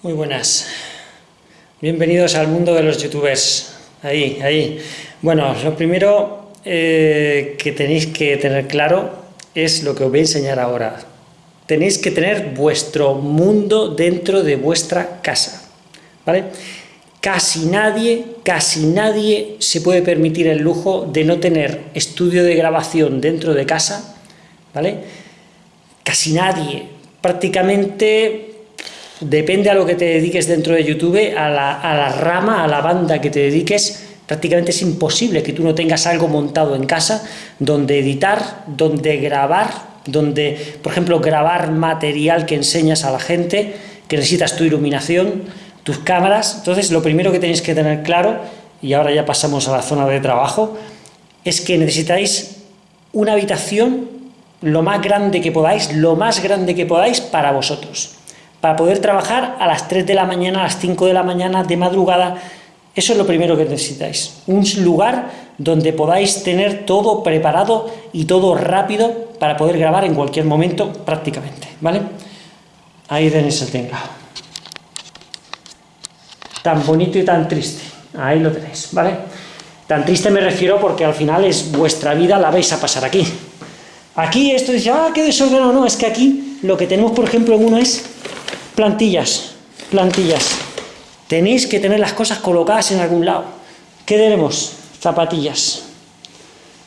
Muy buenas. Bienvenidos al mundo de los youtubers. Ahí, ahí. Bueno, lo primero eh, que tenéis que tener claro es lo que os voy a enseñar ahora. Tenéis que tener vuestro mundo dentro de vuestra casa. ¿Vale? Casi nadie, casi nadie se puede permitir el lujo de no tener estudio de grabación dentro de casa, ¿vale? Casi nadie. Prácticamente depende a lo que te dediques dentro de YouTube, a la, rama, a la banda que te dediques, prácticamente es imposible que tú no tengas algo montado en casa donde editar, donde grabar, donde, por ejemplo, grabar material que enseñas a la gente, que necesitas tu iluminación, tus cámaras. Entonces, lo primero que tenéis que tener claro, y ahora ya pasamos a la zona de trabajo, es que necesitáis una habitación lo más grande que podáis, lo más grande que podáis para vosotros para poder trabajar a las 3 de la mañana, a las 5 de la mañana, de madrugada, eso es lo primero que necesitáis, un lugar donde podáis tener todo preparado y todo rápido para poder grabar en cualquier momento prácticamente, ¿vale? Ahí tenéis el tinglado. Tan bonito y tan triste, ahí lo tenéis, ¿vale? Tan triste me refiero porque al final es vuestra vida, la vais a pasar aquí. Aquí esto dice, ah, qué desordenado, no, es que aquí lo que tenemos, por ejemplo, en uno es Plantillas, plantillas. Tenéis que tener las cosas colocadas en algún lado. ¿Qué tenemos? Zapatillas.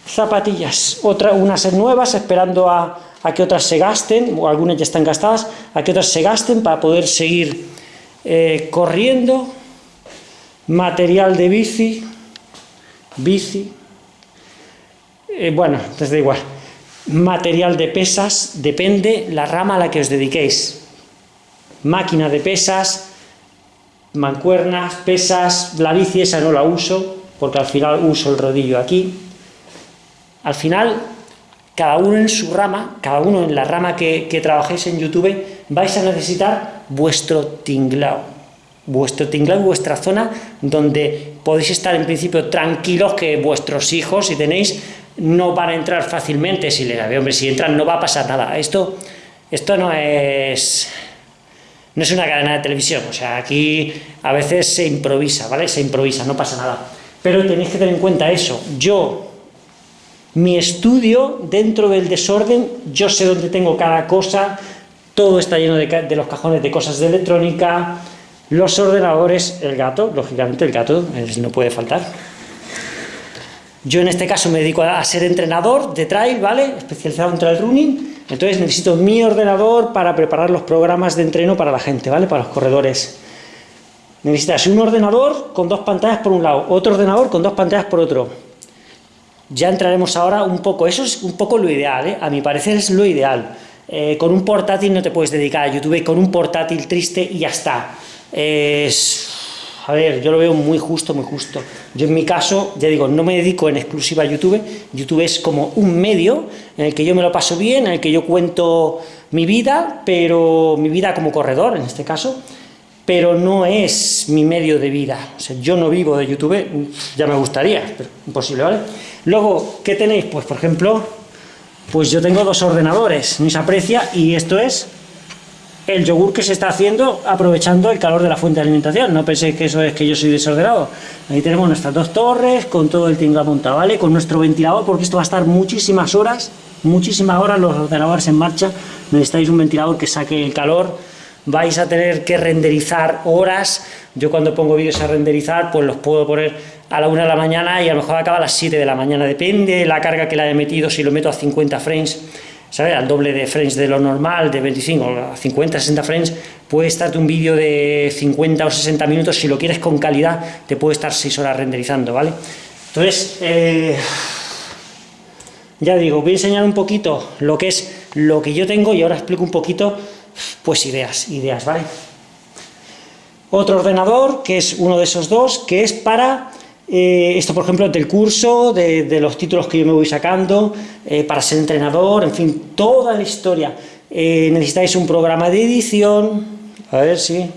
Zapatillas. Otra, unas nuevas, esperando a, que otras se gasten, o algunas ya están gastadas, a que otras se gasten para poder seguir eh, corriendo. Material de bici. Bici. Eh, bueno, entonces da igual. Material de pesas, depende la rama a la que os dediquéis máquina de pesas, mancuernas, pesas, la bici esa no la uso, porque al final uso el rodillo aquí. Al final, cada uno en su rama, cada uno en la rama que, trabajéis en YouTube, vais a necesitar vuestro tinglao, vuestro tinglao, vuestra zona donde podéis estar en principio tranquilos que vuestros hijos, si tenéis, no van a entrar fácilmente, si les hombre, si entran no va a pasar nada. Esto, esto no es no es una cadena de televisión, o sea, aquí a veces se improvisa, ¿vale? Se improvisa, no pasa nada. Pero tenéis que tener en cuenta eso. Yo, mi estudio, dentro del desorden, yo sé dónde tengo cada cosa, todo está lleno de, los cajones de cosas de electrónica, los ordenadores, el gato, lógicamente el gato no puede faltar. Yo en este caso me dedico a, ser entrenador de trail, ¿vale? Especializado en trail running, entonces necesito mi ordenador para preparar los programas de entreno para la gente, ¿vale? Para los corredores. Necesitas un ordenador con dos pantallas por un lado, otro ordenador con dos pantallas por otro. Ya entraremos ahora un poco, eso es un poco lo ideal, ¿eh? a mi parecer es lo ideal. Eh, con un portátil no te puedes dedicar a YouTube, con un portátil triste y ya está. Es a ver, yo lo veo muy justo, muy justo. Yo en mi caso, ya digo, no me dedico en exclusiva a YouTube, YouTube es como un medio en el que yo me lo paso bien, en el que yo cuento mi vida, pero mi vida como corredor, en este caso, pero no es mi medio de vida. O sea, yo no vivo de YouTube, ya me gustaría, pero imposible, ¿vale? Luego, ¿qué tenéis? Pues, por ejemplo, pues yo tengo dos ordenadores, ni se aprecia, y esto es el yogur que se está haciendo aprovechando el calor de la fuente de alimentación. No penséis que eso es que yo soy desordenado. Ahí tenemos nuestras dos torres, con todo el tinga montado, ¿vale? Con nuestro ventilador, porque esto va a estar muchísimas horas, muchísimas horas los ordenadores en marcha. Necesitáis un ventilador que saque el calor. Vais a tener que renderizar horas. Yo cuando pongo vídeos a renderizar, pues los puedo poner a la una de la mañana y a lo mejor acaba a las 7 de la mañana. Depende de la carga que le haya metido, si lo meto a 50 frames ¿sabes? Al doble de frames de lo normal, de 25 a 50, 60 frames, puede estarte un vídeo de 50 o 60 minutos, si lo quieres con calidad, te puede estar 6 horas renderizando, ¿vale? Entonces, eh, ya digo, voy a enseñar un poquito lo que es lo que yo tengo y ahora explico un poquito, pues ideas, ideas, ¿vale? Otro ordenador, que es uno de esos dos, que es para eh, esto, por ejemplo, del curso, de, los títulos que yo me voy sacando, eh, para ser entrenador, en fin, toda la historia. Eh, necesitáis un programa de edición, a ver si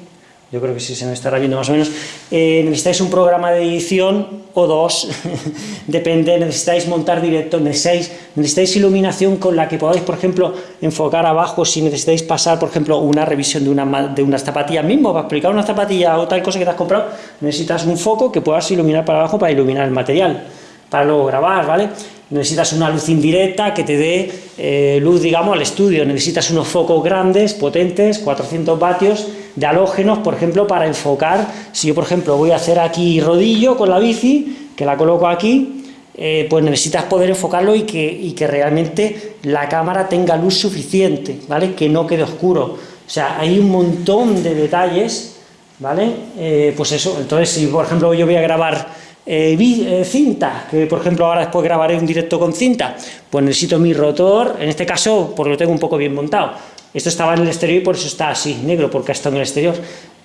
yo creo que sí se me estará viendo más o menos, eh, necesitáis un programa de edición o dos, depende, necesitáis montar directo, necesitáis, necesitáis iluminación con la que podáis, por ejemplo, enfocar abajo, si necesitáis pasar, por ejemplo, una revisión de, una, de unas zapatillas mismo, para explicar una zapatilla o tal cosa que te has comprado, necesitas un foco que puedas iluminar para abajo para iluminar el material, para luego grabar, ¿vale? necesitas una luz indirecta que te dé eh, luz, digamos, al estudio, necesitas unos focos grandes, potentes, 400 vatios de halógenos, por ejemplo, para enfocar, si yo, por ejemplo, voy a hacer aquí rodillo con la bici, que la coloco aquí, eh, pues necesitas poder enfocarlo y que, que realmente la cámara tenga luz suficiente, ¿vale? Que no quede oscuro. O sea, hay un montón de detalles, ¿vale? Eh, pues eso, entonces si, por ejemplo, yo voy a grabar eh, cinta, que por ejemplo ahora después grabaré un directo con cinta, pues necesito mi rotor, en este caso porque lo tengo un poco bien montado. Esto estaba en el exterior y por eso está así, negro, porque ha estado en el exterior.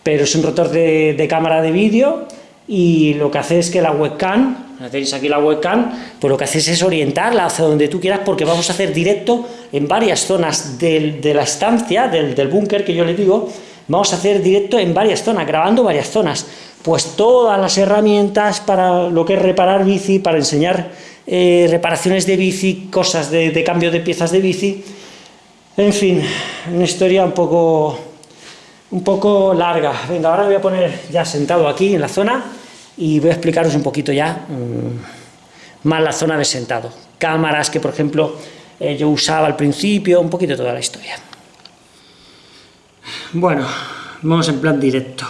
Pero es un rotor de, cámara de vídeo y lo que hace es que la webcam, tenéis aquí la webcam, pues lo que haces es orientarla hacia donde tú quieras porque vamos a hacer directo en varias zonas de la estancia, del, del búnker que yo le digo, vamos a hacer directo en varias zonas, grabando varias zonas pues todas las herramientas para lo que es reparar bici, para enseñar eh, reparaciones de bici, cosas de, cambio de piezas de bici, en fin, una historia un poco, un poco larga. Venga, ahora voy a poner ya sentado aquí en la zona y voy a explicaros un poquito ya mm, más la zona de sentado. Cámaras que, por ejemplo, eh, yo usaba al principio, un poquito toda la historia. Bueno, vamos en plan directo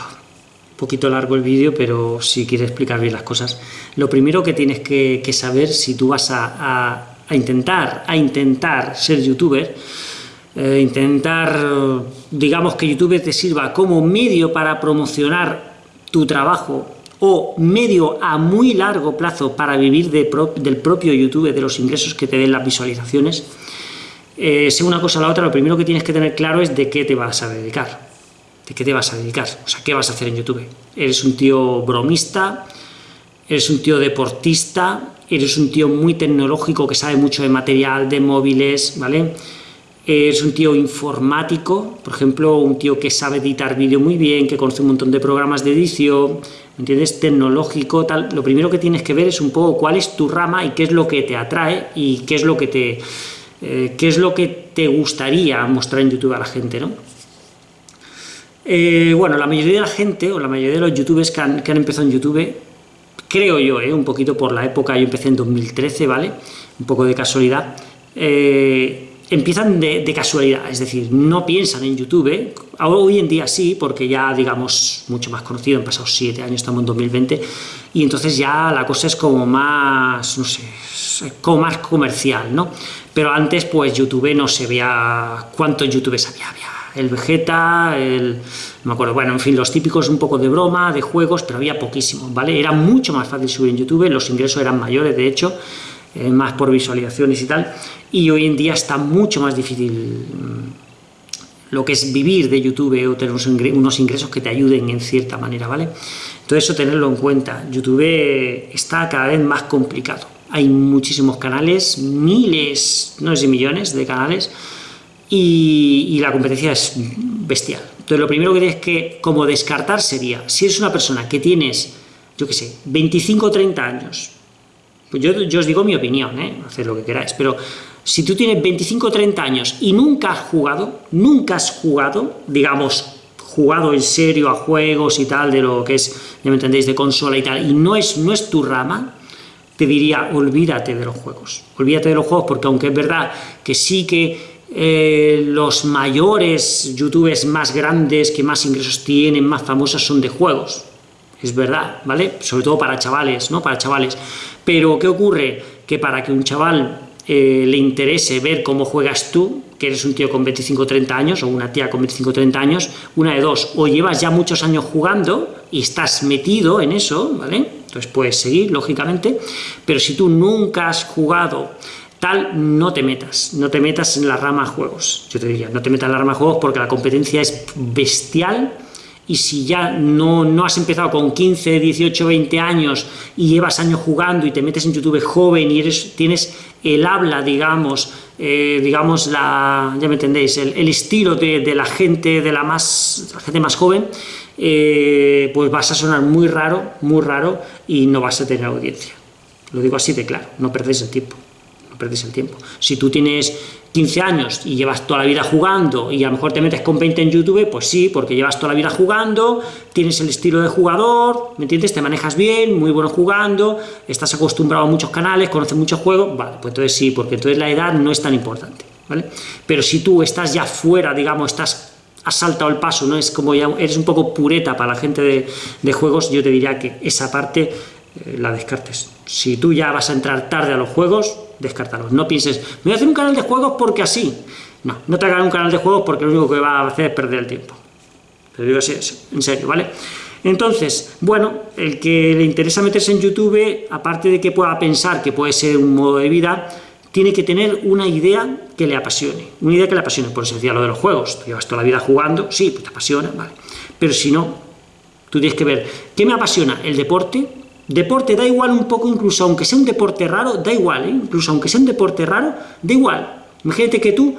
poquito largo el vídeo, pero si quieres explicar bien las cosas. Lo primero que tienes que, saber si tú vas a, intentar, a intentar ser youtuber, eh, intentar, digamos que YouTube te sirva como medio para promocionar tu trabajo o medio a muy largo plazo para vivir del propio YouTube, de los ingresos que te den las visualizaciones, eh, una cosa o la otra, lo primero que tienes que tener claro es de qué te vas a dedicar. ¿De qué te vas a dedicar? O sea, ¿qué vas a hacer en YouTube? ¿Eres un tío bromista? ¿Eres un tío deportista? ¿Eres un tío muy tecnológico que sabe mucho de material, de móviles, ¿vale? ¿Eres un tío informático? Por ejemplo, un tío que sabe editar vídeo muy bien, que conoce un montón de programas de edición, ¿me entiendes? Tecnológico, tal. Lo primero que tienes que ver es un poco cuál es tu rama y qué es lo que te atrae y qué es lo que te, eh, qué es lo que te gustaría mostrar en YouTube a la gente, ¿no? Eh, bueno, la mayoría de la gente, o la mayoría de los youtubers que han, empezado en YouTube, creo yo, eh, un poquito por la época, yo empecé en 2013, ¿vale? Un poco de casualidad, eh, empiezan de, casualidad, es decir, no piensan en YouTube, hoy en día sí, porque ya, digamos, mucho más conocido, han pasado siete años, estamos en 2020, y entonces ya la cosa es como más, no sé, como más comercial, ¿no? Pero antes, pues, YouTube no se veía cuántos youtubers había, había el Vegeta, el... no me acuerdo, bueno, en fin, los típicos un poco de broma, de juegos, pero había poquísimos, ¿vale? Era mucho más fácil subir en YouTube, los ingresos eran mayores, de hecho, eh, más por visualizaciones y tal, y hoy en día está mucho más difícil mm, lo que es vivir de YouTube o tener unos ingresos que te ayuden en cierta manera, ¿vale? Todo eso tenerlo en cuenta, YouTube está cada vez más complicado, hay muchísimos canales, miles, no sé millones de canales, y, la competencia es bestial. Entonces, lo primero que tienes que como descartar sería, si eres una persona que tienes, yo qué sé, 25 o 30 años, pues yo, yo, os digo mi opinión, ¿eh? haced lo que queráis, pero si tú tienes 25 o 30 años y nunca has jugado, nunca has jugado, digamos, jugado en serio a juegos y tal, de lo que es, ya me entendéis, de consola y tal, y no es, no es tu rama, te diría, olvídate de los juegos. Olvídate de los juegos, porque aunque es verdad que sí que eh, los mayores youtubers más grandes, que más ingresos tienen, más famosos, son de juegos. Es verdad, ¿vale? Sobre todo para chavales, ¿no? Para chavales. Pero, ¿qué ocurre? Que para que un chaval eh, le interese ver cómo juegas tú, que eres un tío con 25 o 30 años, o una tía con 25 o 30 años, una de dos, o llevas ya muchos años jugando y estás metido en eso, ¿vale? Entonces puedes seguir, lógicamente, pero si tú nunca has jugado tal, no te metas, no te metas en la rama juegos, yo te diría, no te metas en la rama juegos porque la competencia es bestial, y si ya no, no, has empezado con 15, 18, 20 años y llevas años jugando y te metes en YouTube joven y eres, tienes el habla, digamos, eh, digamos, la, ya me entendéis, el, estilo de, la gente, de la, más, la gente más joven, eh, pues vas a sonar muy raro, muy raro, y no vas a tener audiencia. Lo digo así de claro, no perdéis el tiempo, no perdéis el tiempo. Si tú tienes 15 años y llevas toda la vida jugando y a lo mejor te metes con 20 en YouTube, pues sí, porque llevas toda la vida jugando, tienes el estilo de jugador, ¿me entiendes? Te manejas bien, muy bueno jugando, estás acostumbrado a muchos canales, conoces muchos juegos, vale, pues entonces sí, porque entonces la edad no es tan importante, ¿vale? Pero si tú estás ya fuera, digamos, estás has saltado el paso, ¿no? Es como ya eres un poco pureta para la gente de, de juegos, yo te diría que esa parte la descartes. Si tú ya vas a entrar tarde a los juegos, descártalos. No pienses, me voy a hacer un canal de juegos porque así. No, no te hagas un canal de juegos porque lo único que va a hacer es perder el tiempo. Te digo en serio, ¿vale? Entonces, bueno, el que le interesa meterse en YouTube, aparte de que pueda pensar que puede ser un modo de vida, tiene que tener una idea que le apasione. Una idea que le apasione, por eso decía lo de los juegos. Tú llevas toda la vida jugando, sí, pues te apasiona, vale. Pero si no, tú tienes que ver, ¿qué me apasiona? ¿El deporte? Deporte da igual un poco, incluso aunque sea un deporte raro, da igual, ¿eh? incluso aunque sea un deporte raro, da igual. Imagínate que tú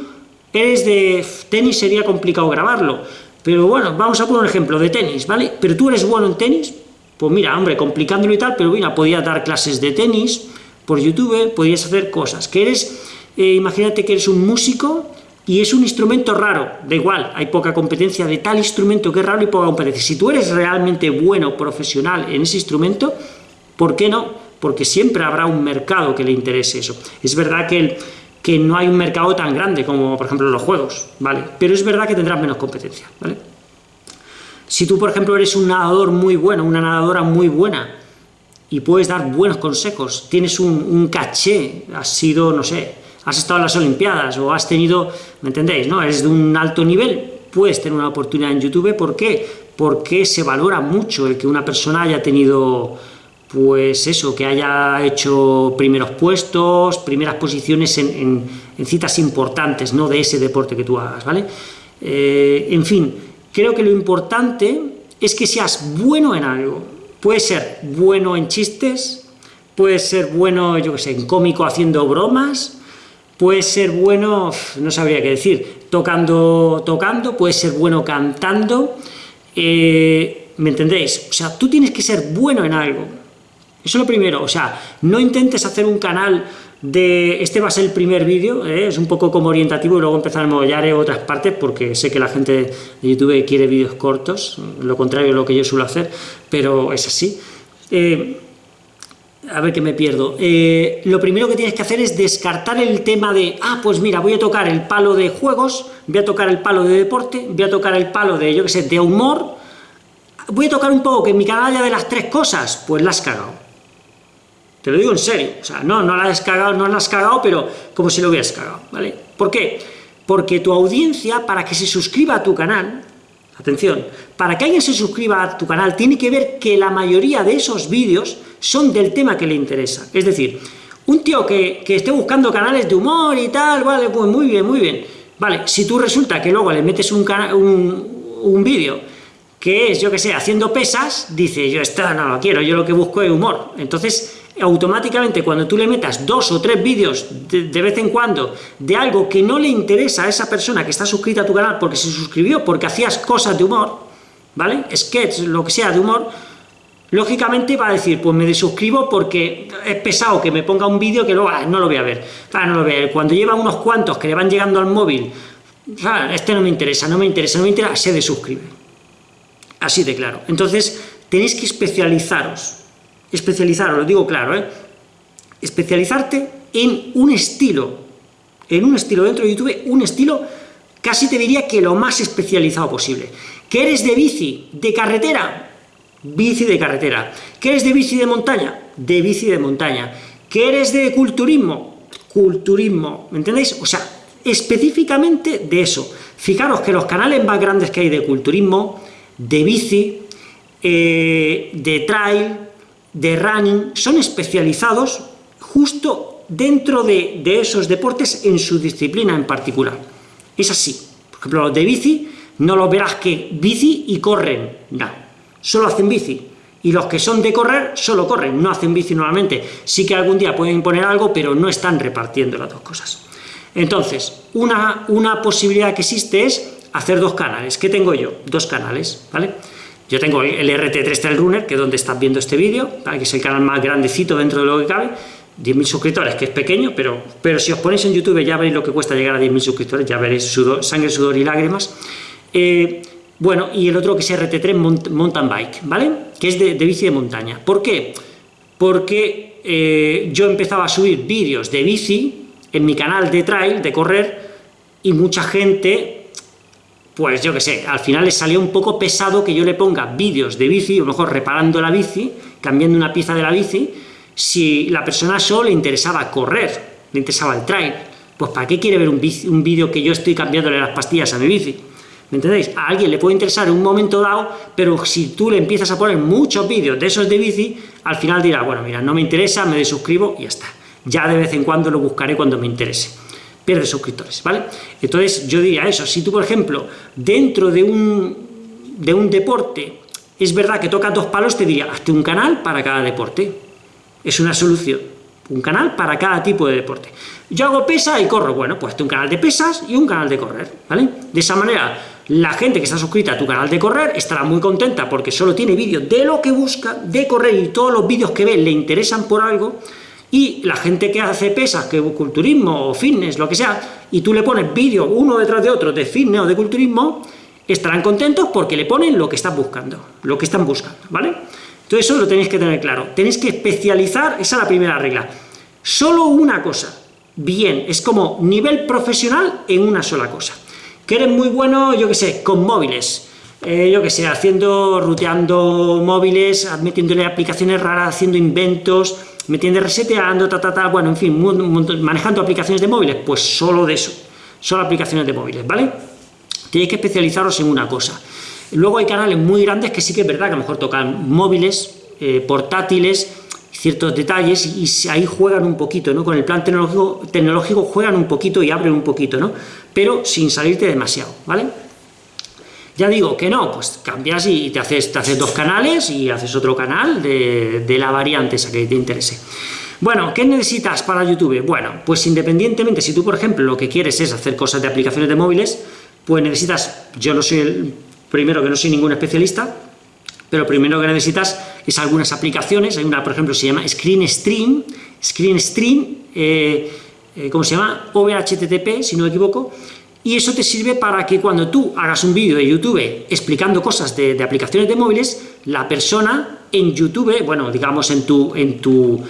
eres de tenis, sería complicado grabarlo, pero bueno, vamos a poner un ejemplo de tenis, ¿vale? Pero tú eres bueno en tenis, pues mira, hombre, complicándolo y tal, pero mira, podías dar clases de tenis por YouTube, podías hacer cosas. Que eres, eh, imagínate que eres un músico y es un instrumento raro, da igual, hay poca competencia de tal instrumento que es raro y poca competencia. Si tú eres realmente bueno, profesional en ese instrumento, ¿Por qué no? Porque siempre habrá un mercado que le interese eso. Es verdad que, que no hay un mercado tan grande como, por ejemplo, los juegos, ¿vale? Pero es verdad que tendrás menos competencia, ¿vale? Si tú, por ejemplo, eres un nadador muy bueno, una nadadora muy buena, y puedes dar buenos consejos, tienes un, caché, has sido, no sé, has estado en las Olimpiadas, o has tenido, ¿me entendéis? no? Eres de un alto nivel, puedes tener una oportunidad en YouTube, ¿por qué? Porque se valora mucho el que una persona haya tenido pues eso, que haya hecho primeros puestos, primeras posiciones en, citas importantes, ¿no?, de ese deporte que tú hagas, ¿vale? Eh, en fin, creo que lo importante es que seas bueno en algo. Puede ser bueno en chistes, puede ser bueno, yo qué sé, en cómico haciendo bromas, puede ser bueno, no sabría qué decir, tocando, tocando, puede ser bueno cantando, eh, ¿me entendéis? O sea, tú tienes que ser bueno en algo, eso es lo primero, o sea, no intentes hacer un canal de... Este va a ser el primer vídeo, ¿eh? es un poco como orientativo y luego empezaremos, ya haré otras partes porque sé que la gente de YouTube quiere vídeos cortos, lo contrario de lo que yo suelo hacer, pero es así. Eh, a ver que me pierdo. Eh, lo primero que tienes que hacer es descartar el tema de, ah, pues mira, voy a tocar el palo de juegos, voy a tocar el palo de deporte, voy a tocar el palo de, yo qué sé, de humor, voy a tocar un poco que en mi canal haya de las tres cosas, pues la has cagado te lo digo en serio, o sea, no, no la has cagado, no la has cagado, pero como si lo hubieras cagado, ¿vale? ¿Por qué? Porque tu audiencia, para que se suscriba a tu canal, atención, para que alguien se suscriba a tu canal, tiene que ver que la mayoría de esos vídeos son del tema que le interesa. Es decir, un tío que, esté buscando canales de humor y tal, vale, pues muy bien, muy bien. Vale, si tú resulta que luego le metes un, un, un vídeo que es, yo que sé, haciendo pesas, dice, yo esto no lo quiero, yo lo que busco es humor. Entonces, automáticamente cuando tú le metas dos o tres vídeos de, vez en cuando de algo que no le interesa a esa persona que está suscrita a tu canal porque se suscribió, porque hacías cosas de humor, ¿vale? Sketch, lo que sea de humor, lógicamente va a decir, pues me desuscribo porque es pesado que me ponga un vídeo que luego ah, no lo voy a ver. Ah, no lo voy a ver. Cuando lleva unos cuantos que le van llegando al móvil, ah, este no me interesa, no me interesa, no me interesa, se desuscribe. Así de claro. Entonces, tenéis que especializaros especializar, lo digo claro, ¿eh? especializarte en un estilo, en un estilo dentro de YouTube, un estilo casi te diría que lo más especializado posible. ¿Que eres de bici, de carretera? Bici de carretera. ¿Que eres de bici de montaña? De bici de montaña. ¿Que eres de culturismo? Culturismo, ¿me entendéis? O sea, específicamente de eso. Fijaros que los canales más grandes que hay de culturismo, de bici, eh, de trail, de running, son especializados justo dentro de, esos deportes en su disciplina en particular. Es así. Por ejemplo, los de bici, no los verás que bici y corren, no, solo hacen bici. Y los que son de correr, solo corren, no hacen bici normalmente. Sí que algún día pueden imponer algo, pero no están repartiendo las dos cosas. Entonces, una, una posibilidad que existe es hacer dos canales. ¿Qué tengo yo? Dos canales, ¿vale? Yo tengo el RT3 Trail Runner, que es donde estás viendo este vídeo, que es el canal más grandecito dentro de lo que cabe, 10.000 suscriptores, que es pequeño, pero, pero si os ponéis en YouTube ya veréis lo que cuesta llegar a 10.000 suscriptores, ya veréis sudor, sangre, sudor y lágrimas. Eh, bueno, y el otro que es RT3 Mountain Bike, ¿vale? Que es de, bici de montaña. ¿Por qué? Porque eh, yo empezaba a subir vídeos de bici en mi canal de trail, de correr, y mucha gente pues yo que sé, al final le salía un poco pesado que yo le ponga vídeos de bici, a lo mejor reparando la bici, cambiando una pieza de la bici, si la persona solo le interesaba correr, le interesaba el trail, pues ¿para qué quiere ver un, vídeo que yo estoy cambiándole las pastillas a mi bici? ¿Me entendéis? A alguien le puede interesar en un momento dado, pero si tú le empiezas a poner muchos vídeos de esos de bici, al final dirá, bueno, mira, no me interesa, me desuscribo y ya está. Ya de vez en cuando lo buscaré cuando me interese pierde suscriptores, ¿vale? Entonces yo diría eso, si tú, por ejemplo, dentro de un, de un deporte, es verdad que tocas dos palos, te diría, hazte un canal para cada deporte. Es una solución. Un canal para cada tipo de deporte. Yo hago pesa y corro, bueno, pues hazte un canal de pesas y un canal de correr, ¿vale? De esa manera, la gente que está suscrita a tu canal de correr estará muy contenta porque solo tiene vídeos de lo que busca, de correr, y todos los vídeos que ve le interesan por algo, y la gente que hace pesas, que culturismo o fitness, lo que sea, y tú le pones vídeos uno detrás de otro de fitness o de culturismo, estarán contentos porque le ponen lo que están buscando, lo que están buscando, ¿vale? Entonces eso lo tenéis que tener claro, tenéis que especializar, esa es la primera regla, solo una cosa, bien, es como nivel profesional en una sola cosa, que eres muy bueno, yo que sé, con móviles, eh, yo que sé, haciendo, ruteando móviles, metiéndole aplicaciones raras, haciendo inventos, me tiende reseteando, ta, ta, ta, bueno, en fin, manejando aplicaciones de móviles, pues solo de eso, solo aplicaciones de móviles, ¿vale? Tenéis que especializaros en una cosa. Luego hay canales muy grandes que sí que es verdad que a lo mejor tocan móviles, eh, portátiles, ciertos detalles, y ahí juegan un poquito, ¿no? Con el plan tecnológico juegan un poquito y abren un poquito, ¿no? Pero sin salirte demasiado, ¿vale? Ya digo que no, pues cambias y te haces, te haces dos canales y haces otro canal de, la variante esa que te interese. Bueno, ¿qué necesitas para YouTube? Bueno, pues independientemente, si tú, por ejemplo, lo que quieres es hacer cosas de aplicaciones de móviles, pues necesitas, yo no soy el primero que no soy ningún especialista, pero primero que necesitas es algunas aplicaciones, hay una, por ejemplo, se llama Screen Stream, Screen Stream, eh, eh, ¿cómo se llama? OVHTTP, si no me equivoco, y eso te sirve para que cuando tú hagas un vídeo de YouTube explicando cosas de, aplicaciones de móviles, la persona en YouTube, bueno, digamos en tu, en tu,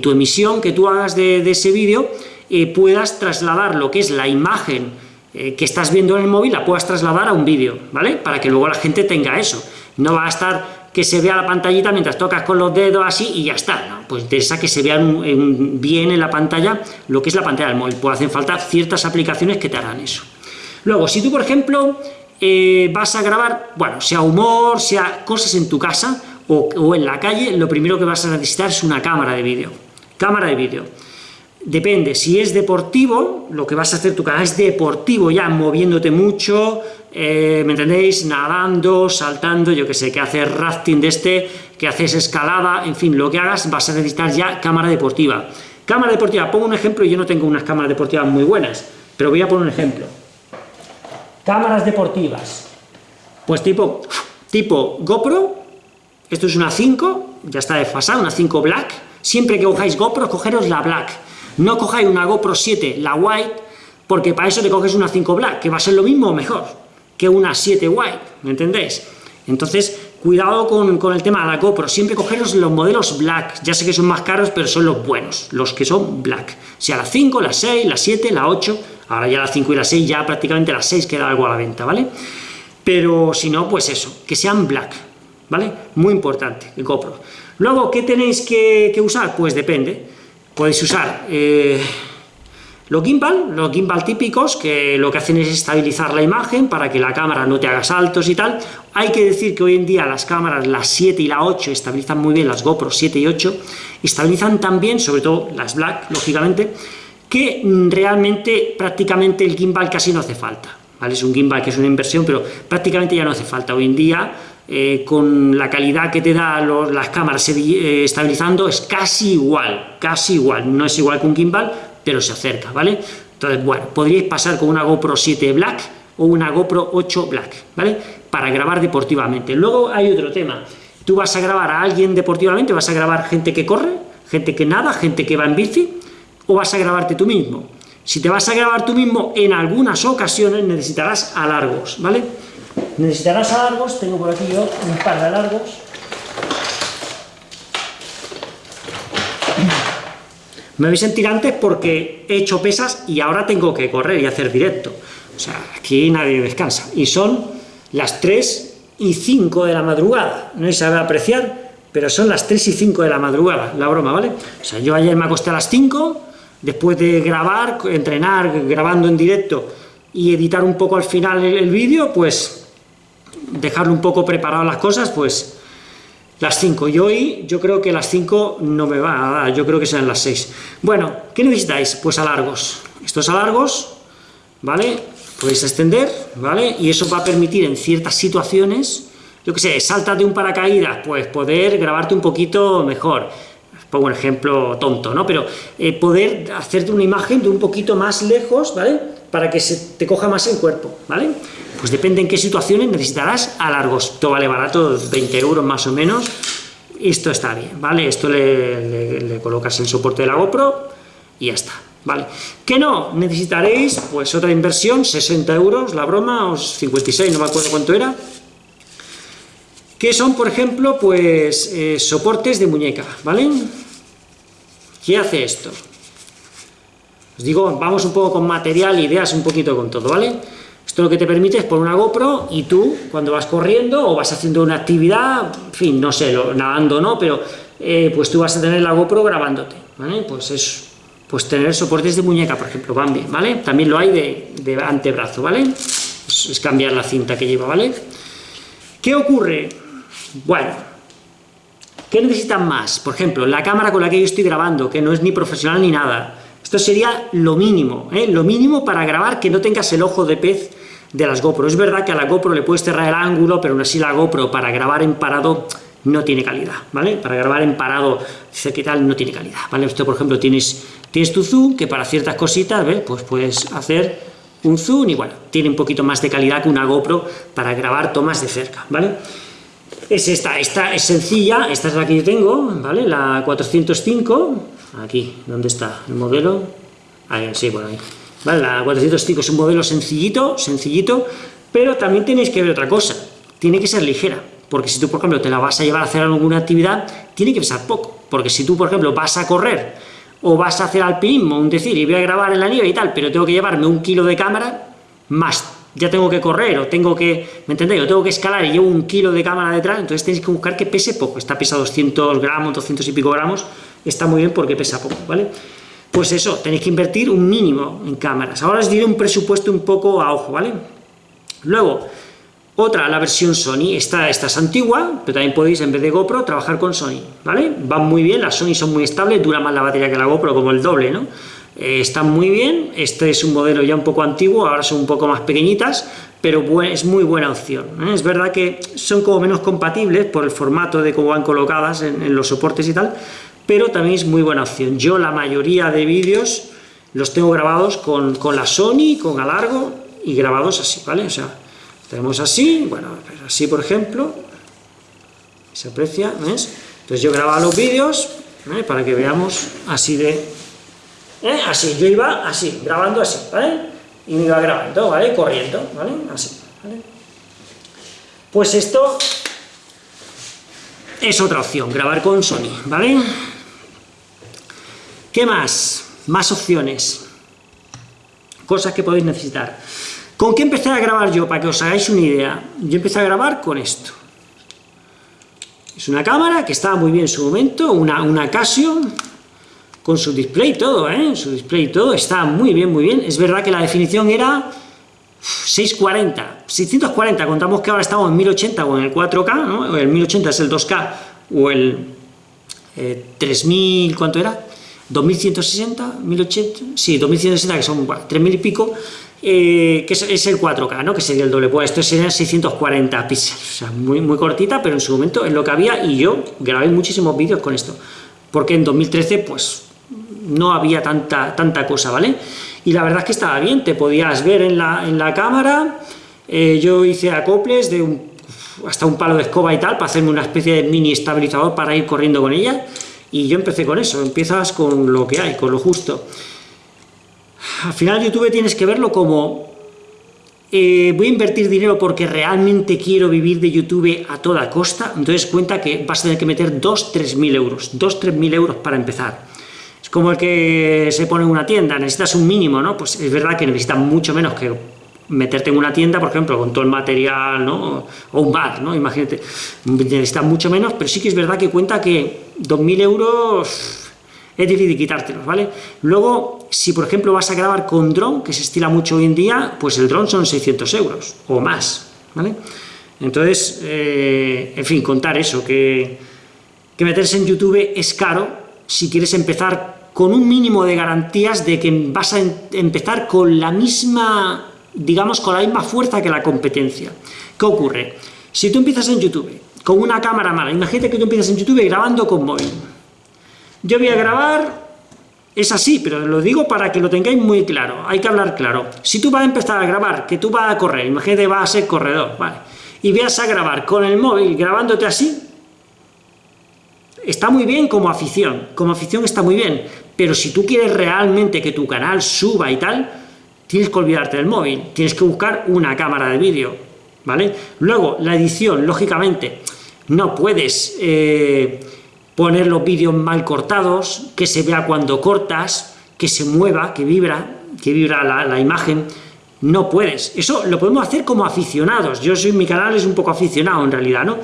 tu emisión que tú hagas de, ese vídeo, eh, puedas trasladar lo que es la imagen eh, que estás viendo en el móvil, la puedas trasladar a un vídeo, ¿vale? Para que luego la gente tenga eso. No va a estar que se vea la pantallita mientras tocas con los dedos así y ya está, ¿no? Pues interesa que se vea bien en la pantalla lo que es la pantalla del móvil, pues hacen falta ciertas aplicaciones que te harán eso. Luego, si tú, por ejemplo, eh, vas a grabar, bueno, sea humor, sea cosas en tu casa o, en la calle, lo primero que vas a necesitar es una cámara de vídeo. Cámara de vídeo. Depende, si es deportivo, lo que vas a hacer tu canal es deportivo, ya moviéndote mucho, eh, ¿me entendéis? Nadando, saltando, yo que sé, que haces rafting de este, que haces escalada, en fin, lo que hagas, vas a necesitar ya cámara deportiva. Cámara deportiva, pongo un ejemplo, yo no tengo unas cámaras deportivas muy buenas, pero voy a poner un ejemplo. Cámaras deportivas. Pues tipo, tipo GoPro, esto es una 5, ya está desfasada, una 5 Black. Siempre que cojáis GoPro, cogeros la Black. No cojáis una GoPro 7, la White, porque para eso te coges una 5 Black, que va a ser lo mismo o mejor que una 7 White, ¿me entendéis? Entonces, cuidado con, con, el tema de la GoPro, siempre cogeros los modelos Black, ya sé que son más caros, pero son los buenos, los que son Black, sea la 5, la 6, la 7, la 8, Ahora ya las 5 y las 6, ya prácticamente las 6 queda algo a la venta, ¿vale? Pero si no, pues eso, que sean black, ¿vale? Muy importante, el GoPro. Luego, ¿qué tenéis que, usar? Pues depende. Podéis usar eh, los gimbal, los gimbal típicos, que lo que hacen es estabilizar la imagen para que la cámara no te haga saltos y tal. Hay que decir que hoy en día las cámaras, las 7 y la 8, estabilizan muy bien, las GoPro 7 y 8, estabilizan también, sobre todo las Black, lógicamente, que realmente prácticamente el gimbal casi no hace falta. ¿vale? Es un gimbal que es una inversión, pero prácticamente ya no hace falta. Hoy en día, eh, con la calidad que te da las cámaras eh, estabilizando, es casi igual, casi igual. No es igual que un gimbal, pero se acerca, ¿vale? Entonces, bueno, podríais pasar con una GoPro 7 Black, o una GoPro 8 Black, ¿vale? Para grabar deportivamente. Luego hay otro tema. Tú vas a grabar a alguien deportivamente, vas a grabar gente que corre, gente que nada, gente que va en bici, o vas a grabarte tú mismo. Si te vas a grabar tú mismo, en algunas ocasiones necesitarás alargos, ¿vale? Necesitarás alargos, tengo por aquí yo un par de alargos. Me veis en tirantes porque he hecho pesas y ahora tengo que correr y hacer directo. O sea, aquí nadie descansa. Y son las 3 y 5 de la madrugada. No se sabe apreciar, pero son las 3 y 5 de la madrugada, la broma, ¿vale? O sea, yo ayer me acosté a las 5, después de grabar, entrenar, grabando en directo y editar un poco al final el, vídeo, pues dejarlo un poco preparado las cosas, pues las 5. Y hoy yo creo que las 5 no me va a dar, yo creo que serán las 6. Bueno, ¿qué necesitáis? Pues alargos. Estos alargos, ¿vale? Podéis extender, ¿vale? Y eso va a permitir en ciertas situaciones, yo que sé, saltas de un paracaídas, pues poder grabarte un poquito mejor pongo un ejemplo tonto, ¿no? Pero eh, poder hacerte una imagen de un poquito más lejos, ¿vale? Para que se te coja más el cuerpo, ¿vale? Pues depende en qué situaciones necesitarás alargos. Esto vale barato, 20 euros más o menos. Esto está bien, ¿vale? Esto le, colocas el soporte de la GoPro y ya está, ¿vale? ¿Qué no? Necesitaréis, pues, otra inversión, 60 euros, la broma, o 56, no me acuerdo cuánto era, que son, por ejemplo, pues eh, soportes de muñeca, ¿vale? ¿Qué hace esto? Os digo, vamos un poco con material, ideas un poquito con todo, ¿vale? Esto lo que te permite es poner una GoPro y tú, cuando vas corriendo o vas haciendo una actividad, en fin, no sé, nadando no, pero eh, pues tú vas a tener la GoPro grabándote, ¿vale? Pues es, pues tener soportes de muñeca, por ejemplo, van bien, ¿vale? También lo hay de, de antebrazo, ¿vale? es cambiar la cinta que lleva, ¿vale? ¿Qué ocurre? Bueno, ¿qué necesitan más? Por ejemplo, la cámara con la que yo estoy grabando, que no es ni profesional ni nada. Esto sería lo mínimo, ¿eh? lo mínimo para grabar que no tengas el ojo de pez de las GoPro. Es verdad que a la GoPro le puedes cerrar el ángulo, pero aún así la GoPro para grabar en parado no tiene calidad, ¿vale? Para grabar en parado, dice que tal, no tiene calidad, ¿vale? Esto, por ejemplo, tienes, tienes tu zoom, que para ciertas cositas, ¿ves? Pues puedes hacer un zoom y, bueno, tiene un poquito más de calidad que una GoPro para grabar tomas de cerca, ¿vale? Es esta, esta es sencilla, esta es la que yo tengo, ¿vale? La 405, aquí, ¿dónde está el modelo? Ahí, sí, por ahí. ¿Vale? La 405 es un modelo sencillito, sencillito, pero también tenéis que ver otra cosa, tiene que ser ligera, porque si tú, por ejemplo, te la vas a llevar a hacer alguna actividad, tiene que pesar poco, porque si tú, por ejemplo, vas a correr, o vas a hacer alpinismo, un decir, y voy a grabar en la nieve y tal, pero tengo que llevarme un kilo de cámara, más ya tengo que correr, o tengo que, ¿me entendéis? O tengo que escalar y llevo un kilo de cámara detrás, entonces tenéis que buscar que pese poco, está pesa 200 gramos, 200 y pico gramos, está muy bien porque pesa poco, ¿vale? Pues eso, tenéis que invertir un mínimo en cámaras. Ahora os diré un presupuesto un poco a ojo, ¿vale? Luego, otra, la versión Sony, esta, esta es antigua, pero también podéis, en vez de GoPro, trabajar con Sony, ¿vale? Van muy bien, las Sony son muy estables, dura más la batería que la GoPro, como el doble, ¿no? Eh, están muy bien, este es un modelo ya un poco antiguo, ahora son un poco más pequeñitas, pero es muy buena opción. ¿eh? Es verdad que son como menos compatibles por el formato de cómo van colocadas en, los soportes y tal, pero también es muy buena opción. Yo la mayoría de vídeos los tengo grabados con, con la Sony, con alargo, y grabados así, ¿vale? O sea, tenemos así, bueno, pues así por ejemplo, se aprecia, ¿ves? Entonces yo grababa los vídeos, ¿eh? para que veamos así de ¿eh? Así, yo iba así, grabando así, ¿vale? Y me iba grabando, ¿vale? Corriendo, ¿vale? Así, ¿vale? Pues esto es otra opción, grabar con Sony, ¿vale? ¿Qué más? Más opciones. Cosas que podéis necesitar. ¿Con qué empecé a grabar yo? Para que os hagáis una idea. Yo empecé a grabar con esto. Es una cámara que estaba muy bien en su momento, una, una Casio, con su display y todo, ¿eh? Su display y todo, está muy bien, muy bien. Es verdad que la definición era 640, 640, contamos que ahora estamos en 1080 o en el 4K, ¿no? El 1080 es el 2K, o el 3000, eh, ¿cuánto era? 2160, 1080, sí, 2160, que son 3000 y pico, eh, que es, el 4K, ¿no? que sería el doble, pues esto serían 640 píxeles, o sea, muy, muy cortita, pero en su momento es lo que había, y yo grabé muchísimos vídeos con esto, porque en 2013, pues, no había tanta, tanta cosa, ¿vale? y la verdad es que estaba bien, te podías ver en la, en la cámara, eh, yo hice acoples de un, hasta un palo de escoba y tal, para hacerme una especie de mini estabilizador para ir corriendo con ella, y yo empecé con eso, empiezas con lo que hay, con lo justo. Al final YouTube tienes que verlo como eh, voy a invertir dinero porque realmente quiero vivir de YouTube a toda costa, entonces cuenta que vas a tener que meter 2-3 mil euros, 2-3 mil euros para empezar. Como el que se pone en una tienda, necesitas un mínimo, ¿no? Pues es verdad que necesitas mucho menos que meterte en una tienda, por ejemplo, con todo el material, ¿no? O un bar, ¿no? Imagínate, necesitas mucho menos, pero sí que es verdad que cuenta que 2.000 euros es difícil quitártelos, ¿vale? Luego, si por ejemplo vas a grabar con dron, que se estila mucho hoy en día, pues el dron son 600 euros, o más, ¿vale? Entonces, eh, en fin, contar eso, que, que meterse en YouTube es caro si quieres empezar con un mínimo de garantías de que vas a empezar con la misma, digamos, con la misma fuerza que la competencia. ¿Qué ocurre? Si tú empiezas en YouTube con una cámara mala, imagínate que tú empiezas en YouTube grabando con móvil, yo voy a grabar, es así, pero lo digo para que lo tengáis muy claro, hay que hablar claro. Si tú vas a empezar a grabar, que tú vas a correr, imagínate vas a ser corredor, ¿vale? Y vas a grabar con el móvil grabándote así, está muy bien como afición, como afición está muy bien, pero si tú quieres realmente que tu canal suba y tal, tienes que olvidarte del móvil, tienes que buscar una cámara de vídeo, ¿vale? Luego, la edición, lógicamente, no puedes... Eh, poner los vídeos mal cortados, que se vea cuando cortas, que se mueva, que vibra, que vibra la, imagen, no puedes. Eso lo podemos hacer como aficionados. Yo soy, mi canal es un poco aficionado en realidad, ¿no?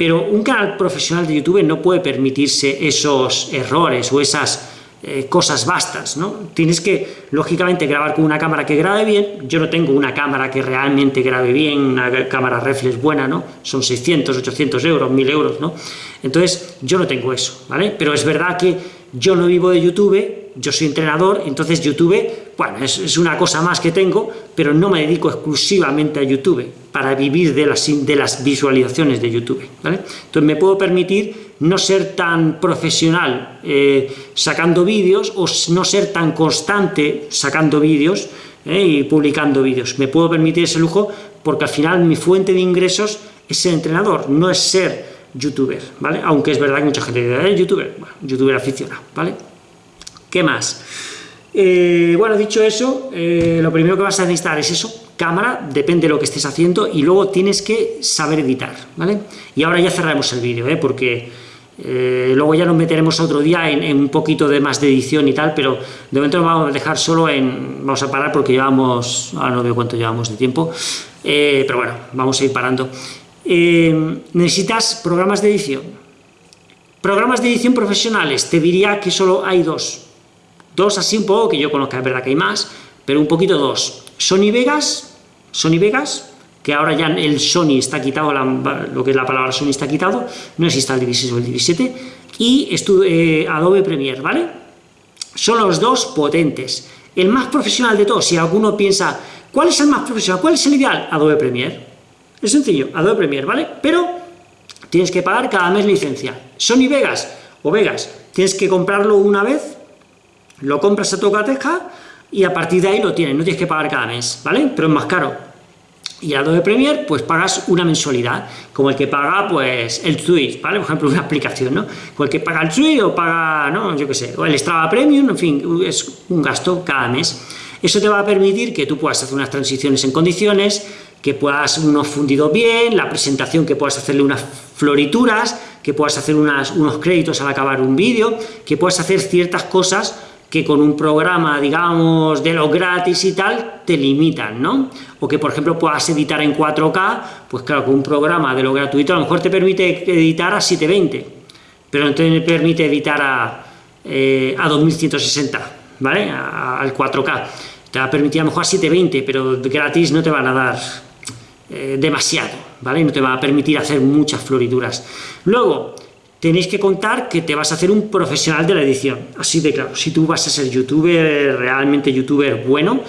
Pero un canal profesional de YouTube no puede permitirse esos errores o esas eh, cosas vastas, ¿no? Tienes que, lógicamente, grabar con una cámara que grabe bien, yo no tengo una cámara que realmente grabe bien, una cámara reflex buena, ¿no? Son 600, 800 euros, 1000 euros, ¿no? Entonces, yo no tengo eso, ¿vale? Pero es verdad que yo no vivo de YouTube, yo soy entrenador, entonces YouTube, bueno, es, una cosa más que tengo, pero no me dedico exclusivamente a YouTube, para vivir de las, visualizaciones de YouTube, ¿vale? Entonces me puedo permitir no ser tan profesional eh, sacando vídeos o no ser tan constante sacando vídeos eh, y publicando vídeos. Me puedo permitir ese lujo porque al final mi fuente de ingresos es ser entrenador, no es ser youtuber, ¿vale? Aunque es verdad que mucha gente dice, ¿eh, youtuber? Bueno, youtuber aficionado, ¿vale? ¿Qué más? Eh, bueno, dicho eso, lo primero que vas a necesitar es eso, cámara, depende de lo que estés haciendo, y luego tienes que saber editar, ¿vale? Y ahora ya cerraremos el vídeo, ¿eh? Porque eh, luego ya nos meteremos otro día en, un poquito de más de edición y tal, pero de momento nos vamos a dejar solo en... Vamos a parar porque llevamos... Ahora no veo cuánto llevamos de tiempo, eh, pero bueno, vamos a ir parando. Eh, necesitas programas de edición. Programas de edición profesionales, te diría que solo hay dos. Dos así un poco, que yo conozco, es verdad que hay más, pero un poquito dos. Sony Vegas, Sony Vegas, que ahora ya el Sony está quitado, lo que es la palabra Sony está quitado, no existe el 16 o el 17, y eh, Adobe Premiere, ¿vale? Son los dos potentes. El más profesional de todos, si alguno piensa, ¿cuál es el más profesional? ¿Cuál es el ideal? Adobe Premiere. Es sencillo, Adobe Premiere, ¿vale? Pero tienes que pagar cada mes licencia. Sony Vegas o Vegas, tienes que comprarlo una vez, lo compras a tu cateja y a partir de ahí lo tienes, no tienes que pagar cada mes, ¿vale? Pero es más caro y Adobe Premiere, pues pagas una mensualidad, como el que paga, pues, el Twitch, ¿vale? Por ejemplo, una aplicación, ¿no? O el que paga el Twitch o paga, ¿no? Yo qué sé, o el Strava Premium, en fin, es un gasto cada mes. Eso te va a permitir que tú puedas hacer unas transiciones en condiciones, que puedas unos fundidos bien, la presentación que puedas hacerle unas florituras, que puedas hacer unas, unos créditos al acabar un vídeo, que puedas hacer ciertas cosas que con un programa, digamos, de los gratis y tal, te limitan, ¿no? O que, por ejemplo, puedas editar en 4K, pues claro, con un programa de lo gratuito a lo mejor te permite editar a 720, pero no te permite editar a, eh, a 2160, ¿vale? al 4K. Te va a permitir a lo mejor a 720, pero gratis no te van a dar eh, demasiado, ¿vale? No te va a permitir hacer muchas florituras. Luego, tenéis que contar que te vas a hacer un profesional de la edición, así de claro, si tú vas a ser youtuber, realmente youtuber bueno,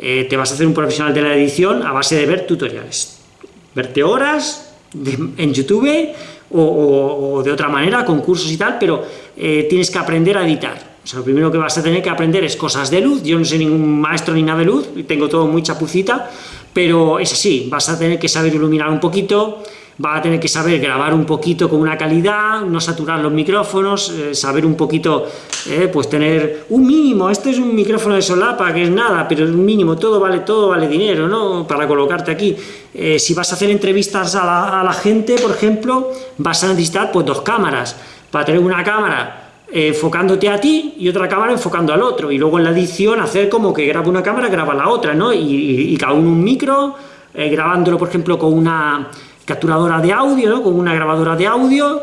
eh, te vas a hacer un profesional de la edición a base de ver tutoriales, verte horas en YouTube o, de otra manera, con cursos y tal, pero eh, tienes que aprender a editar, O sea, lo primero que vas a tener que aprender es cosas de luz, yo no soy ningún maestro ni nada de luz, tengo todo muy chapucita, pero es así, vas a tener que saber iluminar un poquito, vas a tener que saber grabar un poquito con una calidad, no saturar los micrófonos, eh, saber un poquito, eh, pues tener un mínimo, este es un micrófono de solapa, que es nada, pero un mínimo, todo vale, todo vale dinero, ¿no?, para colocarte aquí. Eh, si vas a hacer entrevistas a la, gente, por ejemplo, vas a necesitar, pues, dos cámaras, para tener una cámara enfocándote a ti y otra cámara enfocando al otro, y luego en la edición hacer como que graba una cámara, graba la otra, ¿no? Y, cada uno un micro, grabándolo, por ejemplo, con una capturadora de audio, ¿no? Con una grabadora de audio,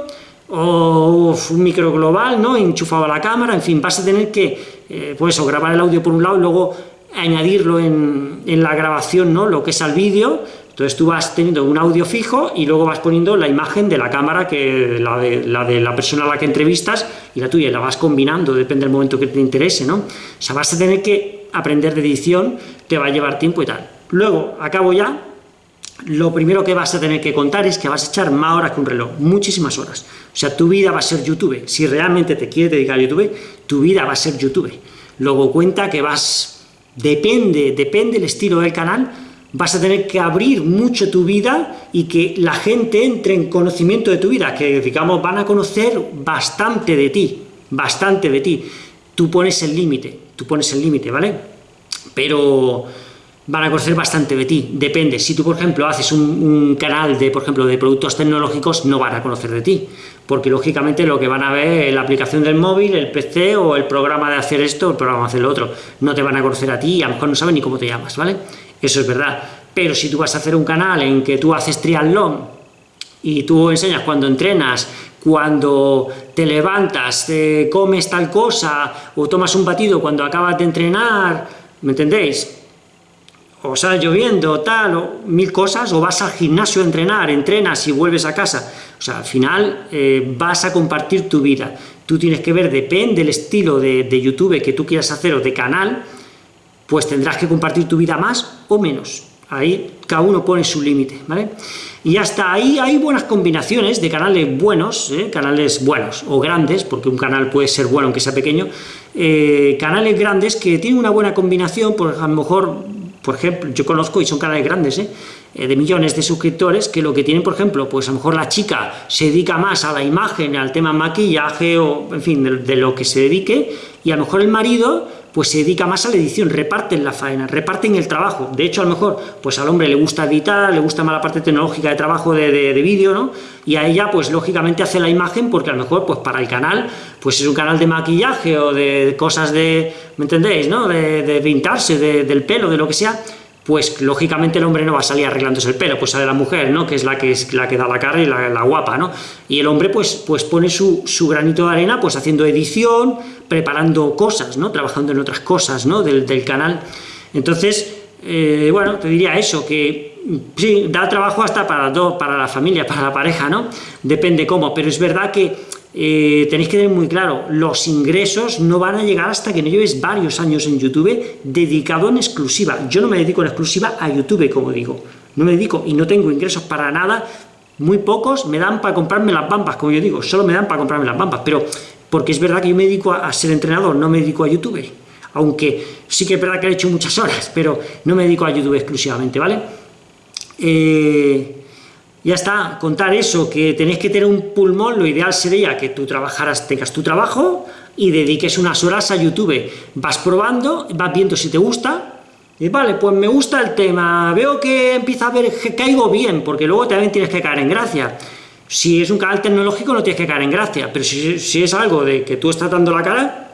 o un micro global, ¿no? Enchufado a la cámara, en fin, vas a tener que, eh, pues eso, grabar el audio por un lado y luego añadirlo en, en la grabación, ¿no? Lo que es al vídeo, entonces tú vas teniendo un audio fijo y luego vas poniendo la imagen de la cámara, que la de la, de la persona a la que entrevistas y la tuya, la vas combinando, depende del momento que te interese, ¿no? O sea, vas a tener que aprender de edición, te va a llevar tiempo y tal. Luego, acabo ya, lo primero que vas a tener que contar es que vas a echar más horas que un reloj, muchísimas horas. O sea, tu vida va a ser YouTube. Si realmente te quieres dedicar a YouTube, tu vida va a ser YouTube. Luego cuenta que vas, depende, depende el estilo del canal, vas a tener que abrir mucho tu vida y que la gente entre en conocimiento de tu vida, que digamos van a conocer bastante de ti, bastante de ti. Tú pones el límite, tú pones el límite, ¿vale? Pero van a conocer bastante de ti, depende. Si tú, por ejemplo, haces un, canal de, por ejemplo, de productos tecnológicos, no van a conocer de ti, porque lógicamente lo que van a ver es la aplicación del móvil, el PC o el programa de hacer esto, el programa de hacer lo otro. No te van a conocer a ti y a lo mejor no saben ni cómo te llamas, ¿vale? eso es verdad. Pero si tú vas a hacer un canal en que tú haces triatlón y tú enseñas cuando entrenas, cuando te levantas, te comes tal cosa, o tomas un batido cuando acabas de entrenar, ¿me entendéis? O sale lloviendo, tal, o mil cosas, o vas al gimnasio a entrenar, entrenas y vuelves a casa. O sea, al final eh, vas a compartir tu vida. Tú tienes que ver, depende del estilo de, YouTube que tú quieras hacer o de canal, pues tendrás que compartir tu vida más o menos. Ahí cada uno pone su límite, ¿vale? Y hasta ahí hay buenas combinaciones de canales buenos, ¿eh? canales buenos o grandes, porque un canal puede ser bueno aunque sea pequeño, eh, canales grandes que tienen una buena combinación, por a lo mejor, por ejemplo, yo conozco y son canales grandes, ¿eh? de millones de suscriptores, que lo que tienen, por ejemplo, pues a lo mejor la chica se dedica más a la imagen, al tema maquillaje, o en fin, de, de lo que se dedique, y a lo mejor el marido pues se dedica más a la edición, reparten la faena, reparten el trabajo. De hecho, a lo mejor, pues al hombre le gusta editar, le gusta más la parte tecnológica de trabajo de, vídeo, ¿no? Y a ella, pues lógicamente hace la imagen, porque a lo mejor, pues para el canal, pues es un canal de maquillaje o de cosas de, ¿me entendéis, no? De, de pintarse, del pelo, de lo que sea, pues lógicamente el hombre no va a salir arreglándose el pelo, pues sale la mujer, ¿no? que es la que, es la que da la cara y la, guapa, ¿no? Y el hombre pues, pues pone su, su, granito de arena pues haciendo edición, preparando cosas, ¿no? Trabajando en otras cosas, ¿no? Del, del canal. Entonces, eh, bueno, te diría eso, que sí, da trabajo hasta para, dos, para la familia, para la pareja, ¿no? Depende cómo, pero es verdad que eh, tenéis que tener muy claro, los ingresos no van a llegar hasta que no lleves varios años en YouTube dedicado en exclusiva. Yo no me dedico en exclusiva a YouTube, como digo. No me dedico y no tengo ingresos para nada, muy pocos me dan para comprarme las bambas, como yo digo, solo me dan para comprarme las bambas, pero porque es verdad que yo me dedico a, ser entrenador, no me dedico a YouTube. Aunque sí que es verdad que he hecho muchas horas, pero no me dedico a YouTube exclusivamente, ¿vale? Eh, ya está, contar eso, que tenéis que tener un pulmón, lo ideal sería que tú trabajaras, tengas tu trabajo y dediques unas horas a YouTube. Vas probando, vas viendo si te gusta, y vale, pues me gusta el tema, veo que empieza a ver que caigo bien, porque luego también tienes que caer en gracia. Si es un canal tecnológico no tienes que caer en gracia, pero si, si es algo de que tú estás dando la cara,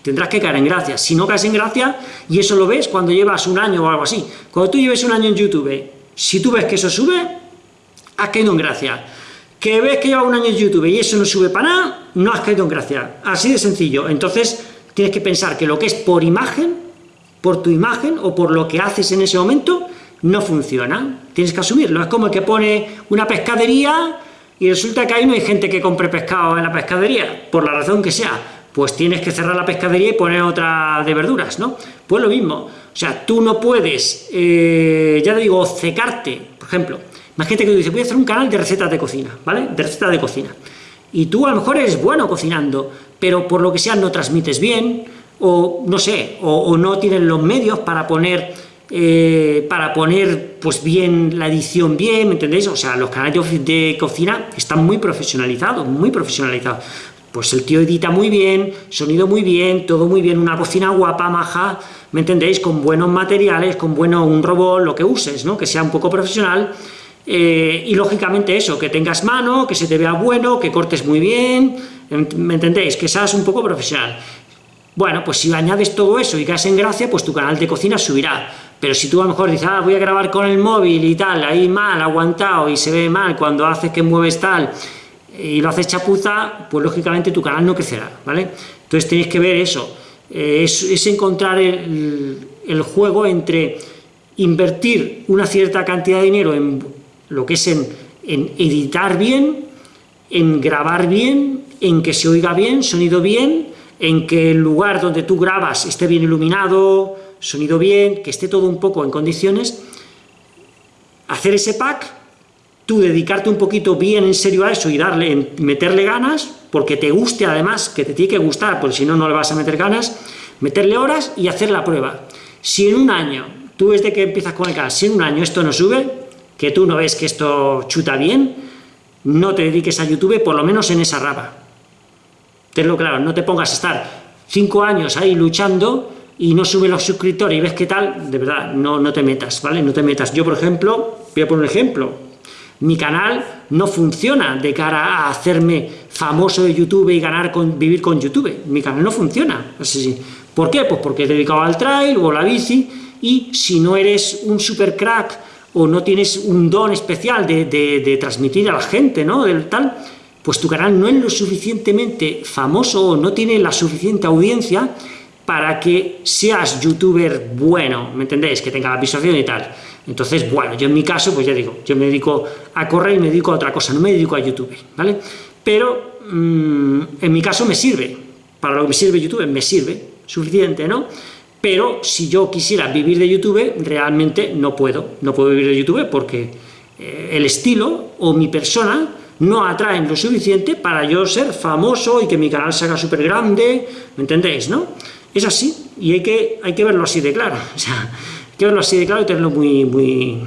tendrás que caer en gracia. Si no caes en gracia, y eso lo ves cuando llevas un año o algo así, cuando tú lleves un año en YouTube, si tú ves que eso sube, has caído en gracia. Que ves que lleva un año en YouTube y eso no sube para nada, no has caído en gracia. Así de sencillo. Entonces, tienes que pensar que lo que es por imagen, por tu imagen o por lo que haces en ese momento, no funciona. Tienes que asumirlo. Es como el que pone una pescadería y resulta que ahí no hay gente que compre pescado en la pescadería, por la razón que sea. Pues tienes que cerrar la pescadería y poner otra de verduras, ¿no? Pues lo mismo. O sea, tú no puedes, eh, ya te digo, secarte, por ejemplo, Imagínate que tú dices, voy a hacer un canal de recetas de cocina, ¿vale? De recetas de cocina. y tú a lo mejor eres bueno cocinando, pero por lo que sea no transmites bien, o no sé, o, no tienes los medios para poner, eh, para poner pues bien la edición bien, ¿me entendéis? O sea, los canales de cocina están muy profesionalizados, muy profesionalizados. Pues el tío edita muy bien, sonido muy bien, todo muy bien, una cocina guapa, maja, ¿me entendéis? Con buenos materiales, con bueno, un robot, lo que uses, ¿no? Que sea un poco profesional, eh, y lógicamente eso, que tengas mano, que se te vea bueno, que cortes muy bien, ¿me entendéis? Que seas un poco profesional. Bueno, pues si añades todo eso y caes en gracia, pues tu canal de cocina subirá. Pero si tú a lo mejor dices, ah, voy a grabar con el móvil y tal, ahí mal, aguantado, y se ve mal cuando haces que mueves tal, y lo haces chapuza, pues lógicamente tu canal no crecerá, ¿vale? Entonces tenéis que ver eso, eh, es, encontrar el, juego entre invertir una cierta cantidad de dinero en lo que es en, editar bien, en grabar bien, en que se oiga bien, sonido bien, en que el lugar donde tú grabas esté bien iluminado, sonido bien, que esté todo un poco en condiciones, hacer ese pack, tú dedicarte un poquito bien en serio a eso y darle, meterle ganas, porque te guste además, que te tiene que gustar, porque si no, no le vas a meter ganas, meterle horas y hacer la prueba. Si en un año, tú desde que empiezas con el canal, si en un año esto no sube, que tú no ves que esto chuta bien, no te dediques a YouTube, por lo menos en esa rama Tenlo claro, no te pongas a estar cinco años ahí luchando y no sube los suscriptores y ves qué tal, de verdad, no, no te metas, ¿vale? No te metas. Yo, por ejemplo, voy a poner un ejemplo, mi canal no funciona de cara a hacerme famoso de YouTube y ganar con, vivir con YouTube. Mi canal no funciona. Así, ¿Por qué? Pues porque he dedicado al trail o a la bici y si no eres un super crack o no tienes un don especial de, de transmitir a la gente, ¿no? Del tal, pues tu canal no es lo suficientemente famoso o no tiene la suficiente audiencia para que seas youtuber bueno, ¿me entendéis? Que tenga la visualización y tal. Entonces, bueno, yo en mi caso, pues ya digo, yo me dedico a correr y me dedico a otra cosa, no me dedico a YouTube, ¿vale? Pero mm, en mi caso me sirve, para lo que me sirve YouTube, me sirve, suficiente, ¿no? Pero si yo quisiera vivir de YouTube, realmente no puedo, no puedo vivir de YouTube porque eh, el estilo o mi persona no atraen lo suficiente para yo ser famoso y que mi canal se haga súper grande, ¿me entendéis, no? Es así, y hay que, hay que verlo así de claro, o sea, hay que verlo así de claro y tenerlo muy, muy,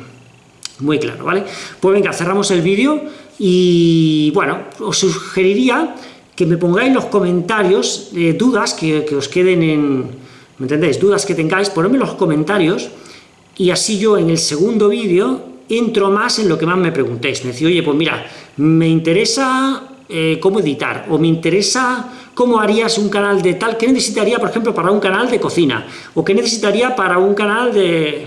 muy claro, ¿vale? Pues venga, cerramos el vídeo y, bueno, os sugeriría que me pongáis los comentarios eh, dudas que, que, os queden en, ¿me entendéis? Dudas que tengáis, ponedme los comentarios y así yo en el segundo vídeo entro más en lo que más me preguntéis. Me decís, oye, pues mira, me interesa eh, cómo editar, o me interesa cómo harías un canal de tal, ¿qué necesitaría, por ejemplo, para un canal de cocina? ¿O qué necesitaría para un canal de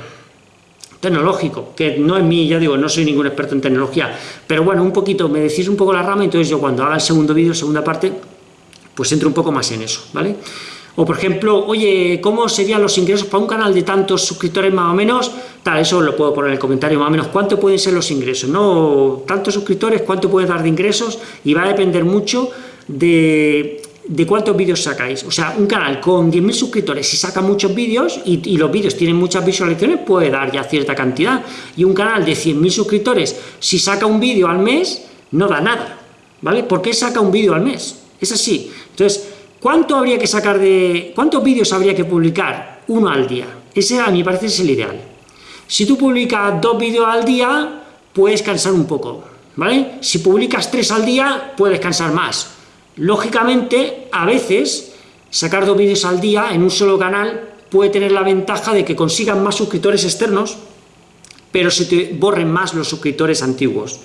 tecnológico? Que no es mí, ya digo, no soy ningún experto en tecnología, pero bueno, un poquito, me decís un poco la rama, entonces yo cuando haga el segundo vídeo, segunda parte, pues entro un poco más en eso, ¿vale? O por ejemplo, oye, ¿cómo serían los ingresos para un canal de tantos suscriptores más o menos? Tal, eso lo puedo poner en el comentario más o menos, ¿cuánto pueden ser los ingresos? ¿No? Tantos suscriptores, ¿cuánto puede dar de ingresos? Y va a depender mucho de, cuántos vídeos sacáis. O sea, un canal con 10.000 suscriptores, si saca muchos vídeos y, y, los vídeos tienen muchas visualizaciones, puede dar ya cierta cantidad. Y un canal de 100.000 suscriptores, si saca un vídeo al mes, no da nada. ¿Vale? ¿Por qué saca un vídeo al mes? Es así. Entonces, ¿Cuánto habría que sacar de... ¿Cuántos vídeos habría que publicar? Uno al día. Ese a mi parece es el ideal. Si tú publicas dos vídeos al día, puedes cansar un poco, ¿vale? Si publicas tres al día, puedes cansar más. Lógicamente, a veces, sacar dos vídeos al día en un solo canal puede tener la ventaja de que consigan más suscriptores externos, pero se te borren más los suscriptores antiguos.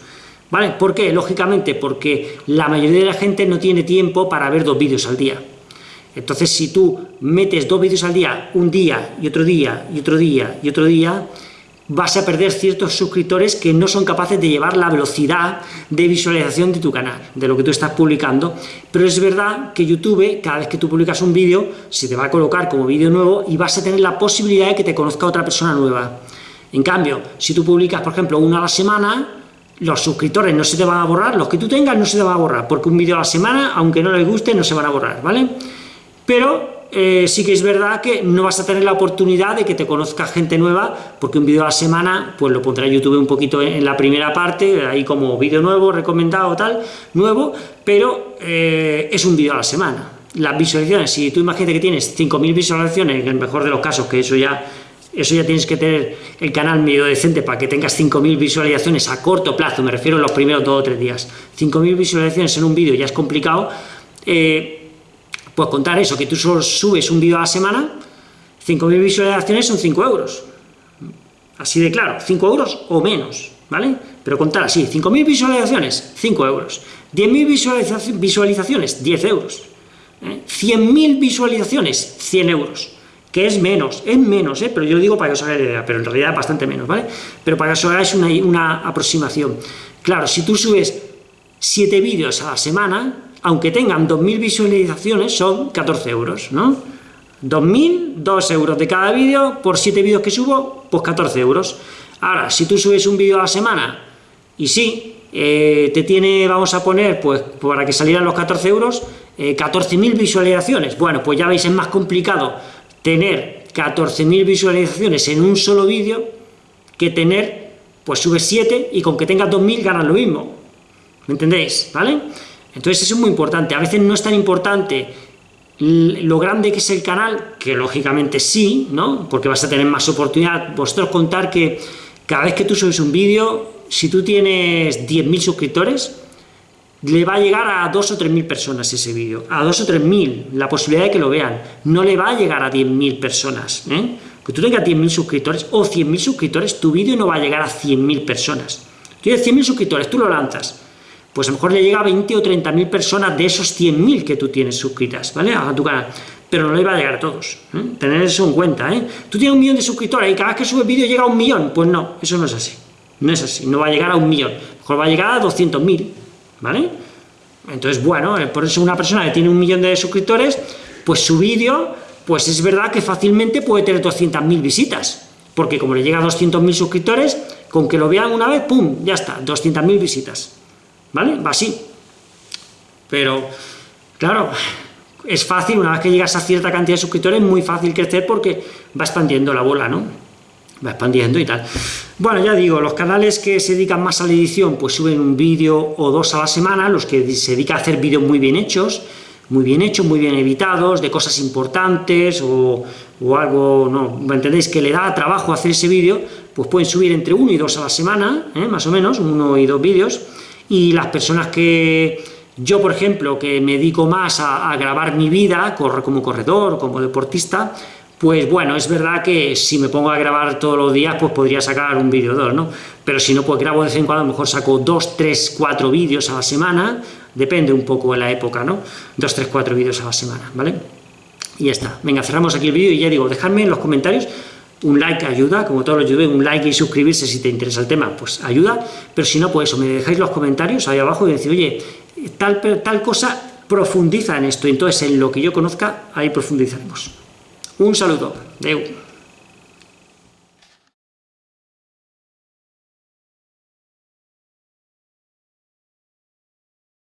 ¿Vale? ¿Por qué? Lógicamente, porque la mayoría de la gente no tiene tiempo para ver dos vídeos al día. Entonces, si tú metes dos vídeos al día, un día, y otro día, y otro día, y otro día, vas a perder ciertos suscriptores que no son capaces de llevar la velocidad de visualización de tu canal, de lo que tú estás publicando. Pero es verdad que YouTube, cada vez que tú publicas un vídeo, se te va a colocar como vídeo nuevo y vas a tener la posibilidad de que te conozca otra persona nueva. En cambio, si tú publicas, por ejemplo, uno a la semana, los suscriptores no se te van a borrar, los que tú tengas no se te van a borrar, porque un vídeo a la semana, aunque no les guste, no se van a borrar, ¿vale? Pero eh, sí que es verdad que no vas a tener la oportunidad de que te conozca gente nueva, porque un vídeo a la semana, pues lo pondrá YouTube un poquito en, la primera parte, ahí como vídeo nuevo, recomendado, tal, nuevo, pero eh, es un vídeo a la semana. Las visualizaciones, si tú imaginas que tienes 5.000 visualizaciones, en el mejor de los casos, que eso ya eso ya tienes que tener el canal medio decente para que tengas 5.000 visualizaciones a corto plazo, me refiero a los primeros 2 o 3 días. 5.000 visualizaciones en un vídeo ya es complicado, eh, pues contar eso, que tú solo subes un vídeo a la semana, 5.000 visualizaciones son 5 euros. Así de claro, 5 euros o menos, ¿vale? Pero contar así, 5.000 visualizaciones, 5 euros. 10.000 visualizaciones, 10 euros. 100.000 ¿eh? visualizaciones, 100 euros que es menos, es menos, ¿eh? pero yo digo para que os hagáis idea, pero en realidad bastante menos, ¿vale? Pero para que os hagáis una, una aproximación. Claro, si tú subes 7 vídeos a la semana, aunque tengan 2.000 visualizaciones, son 14 euros, ¿no? 2.000, 2 euros de cada vídeo, por 7 vídeos que subo, pues 14 euros. Ahora, si tú subes un vídeo a la semana, y sí, eh, te tiene, vamos a poner, pues para que salieran los 14 euros, 14.000 eh, visualizaciones. Bueno, pues ya veis, es más complicado tener 14.000 visualizaciones en un solo vídeo que tener, pues subes 7 y con que tengas 2.000 ganas lo mismo. ¿Me entendéis? ¿Vale? Entonces eso es muy importante. A veces no es tan importante lo grande que es el canal, que lógicamente sí, ¿no? Porque vas a tener más oportunidad. Vosotros contar que cada vez que tú subes un vídeo, si tú tienes 10.000 suscriptores, le va a llegar a dos o tres mil personas ese vídeo, a dos o tres mil, la posibilidad de que lo vean, no le va a llegar a 10.000 personas, ¿eh? que tú tengas 10.000 suscriptores o 100.000 suscriptores, tu vídeo no va a llegar a 100.000 personas, tú tienes 100.000 suscriptores, tú lo lanzas, pues a lo mejor le llega a 20 o 30.000 personas de esos 100.000 que tú tienes suscritas, ¿vale? A tu canal, pero no le va a llegar a todos, ¿eh? tener eso en cuenta, ¿eh? Tú tienes un millón de suscriptores y cada vez que subes vídeo llega a un millón, pues no, eso no es así, no es así, no va a llegar a un millón, a lo mejor va a llegar a 200.000, ¿vale? Entonces, bueno, eh, por eso una persona que tiene un millón de suscriptores, pues su vídeo, pues es verdad que fácilmente puede tener 200.000 visitas, porque como le llega a 200.000 suscriptores, con que lo vean una vez, ¡pum!, ya está, 200.000 visitas, ¿vale? Va así. Pero, claro, es fácil, una vez que llegas a cierta cantidad de suscriptores, es muy fácil crecer porque va expandiendo la bola, ¿no? va expandiendo y tal. Bueno, ya digo, los canales que se dedican más a la edición, pues suben un vídeo o dos a la semana, los que se dedican a hacer vídeos muy bien hechos, muy bien hechos, muy bien editados, de cosas importantes o, algo, no, ¿me entendéis? Que le da trabajo hacer ese vídeo, pues pueden subir entre uno y dos a la semana, ¿eh? más o menos, uno y dos vídeos, y las personas que, yo por ejemplo, que me dedico más a, grabar mi vida, como corredor, como deportista, pues bueno, es verdad que si me pongo a grabar todos los días, pues podría sacar un vídeo o dos, ¿no? Pero si no, pues grabo de vez en cuando, a lo mejor saco dos, tres, cuatro vídeos a la semana, depende un poco de la época, ¿no? Dos, tres, cuatro vídeos a la semana, ¿vale? Y ya está. Venga, cerramos aquí el vídeo y ya digo, dejadme en los comentarios, un like ayuda, como todos los youtubers, un like y suscribirse si te interesa el tema, pues ayuda, pero si no, pues eso, me dejáis los comentarios ahí abajo y decir, oye, tal, tal cosa profundiza en esto, entonces en lo que yo conozca, ahí profundizaremos. Un saludo. Adeu.